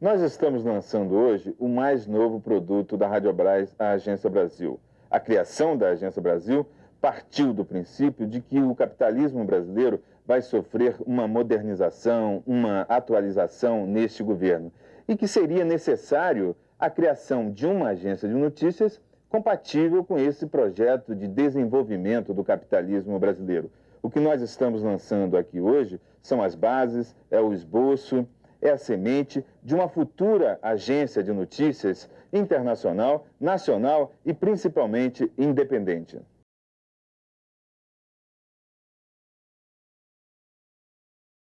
Nós estamos lançando hoje o mais novo produto da Radiobras, a Agência Brasil. A criação da Agência Brasil partiu do princípio de que o capitalismo brasileiro vai sofrer uma modernização, uma atualização neste governo e que seria necessário a criação de uma agência de notícias compatível com esse projeto de desenvolvimento do capitalismo brasileiro. O que nós estamos lançando aqui hoje são as bases, é o esboço, é a semente de uma futura agência de notícias internacional, nacional e principalmente independente.